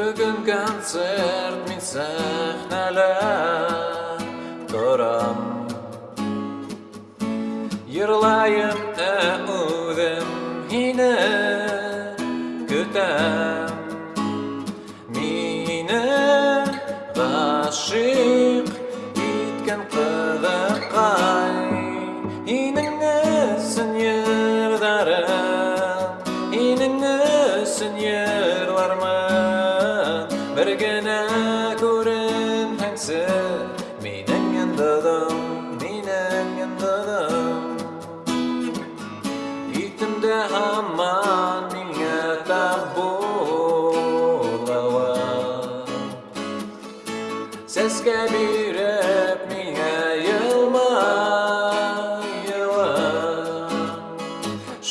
Бөгөн концерт мин сәхнәлә торам Йырлайым ә үҙем һине көтәм Мине ғашиҡ иткән ҡыҙыҡай Бер генә күренһәңсе Минең йондоҙом, минең йондоҙом Итемдә һаман миңә тап булыуың Сәскә биреп миңә йылмайыуың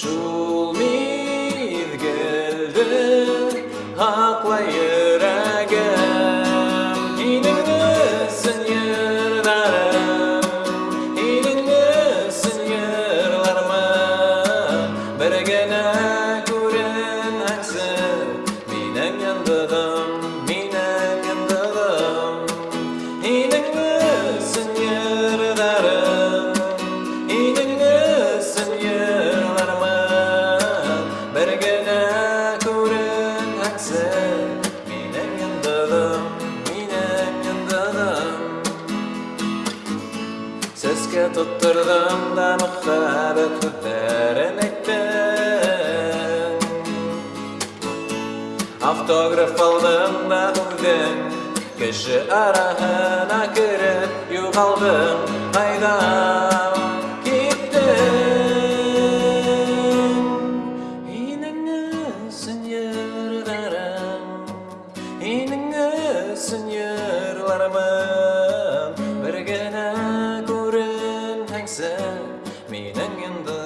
Шул миҙгелде һаҡлай генә күренһәңсе Минең йондоҙом, минең йондоҙом Сәскә тотторҙом да мөхәббәт һүҙҙәрен әйттең Автограф алдым да үҙең Кеше араһына кереп юғалдым Ҡайҙа күренсен йырларым Бер генә күренһәңсең минең йонда